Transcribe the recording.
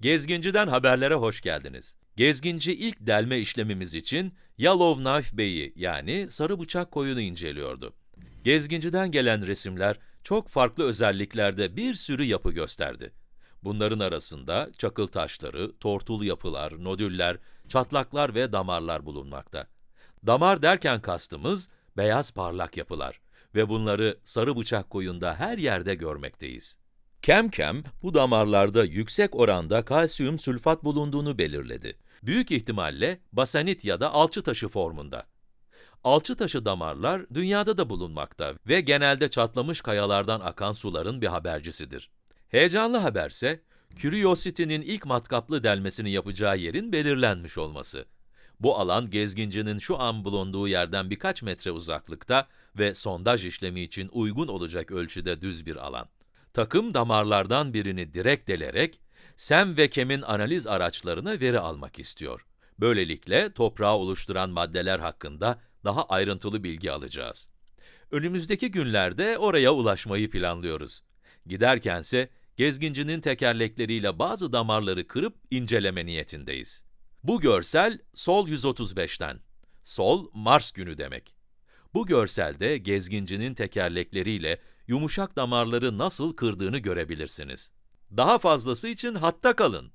Gezginci'den haberlere hoş geldiniz. Gezginci ilk delme işlemimiz için Yellowknife Bey'i yani sarı bıçak koyunu inceliyordu. Gezginci'den gelen resimler çok farklı özelliklerde bir sürü yapı gösterdi. Bunların arasında çakıl taşları, tortul yapılar, nodüller, çatlaklar ve damarlar bulunmakta. Damar derken kastımız beyaz parlak yapılar ve bunları sarı bıçak koyunda her yerde görmekteyiz. Kemkem, bu damarlarda yüksek oranda kalsiyum sülfat bulunduğunu belirledi. Büyük ihtimalle basanit ya da alçı taşı formunda. Alçı taşı damarlar dünyada da bulunmakta ve genelde çatlamış kayalardan akan suların bir habercisidir. Heyecanlı haberse, Curiosity'nin ilk matkaplı delmesini yapacağı yerin belirlenmiş olması. Bu alan gezgincinin şu an bulunduğu yerden birkaç metre uzaklıkta ve sondaj işlemi için uygun olacak ölçüde düz bir alan. Takım damarlardan birini direkt delerek, SEM ve KEM'in analiz araçlarına veri almak istiyor. Böylelikle toprağı oluşturan maddeler hakkında daha ayrıntılı bilgi alacağız. Önümüzdeki günlerde oraya ulaşmayı planlıyoruz. Giderkense gezgincinin tekerlekleriyle bazı damarları kırıp inceleme niyetindeyiz. Bu görsel Sol 135'ten. Sol, Mars günü demek. Bu görselde gezgincinin tekerlekleriyle yumuşak damarları nasıl kırdığını görebilirsiniz. Daha fazlası için hatta kalın.